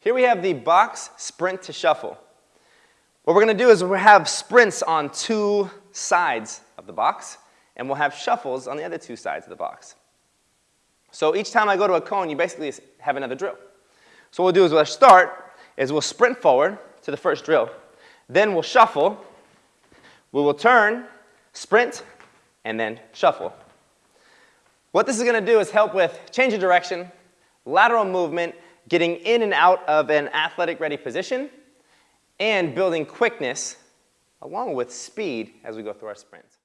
Here we have the box sprint to shuffle. What we're going to do is we'll have sprints on two sides of the box, and we'll have shuffles on the other two sides of the box. So each time I go to a cone, you basically have another drill. So what we'll do is we'll start is we'll sprint forward to the first drill. Then we'll shuffle. We will turn, sprint, and then shuffle. What this is going to do is help with change of direction, lateral movement, getting in and out of an athletic ready position, and building quickness along with speed as we go through our sprints.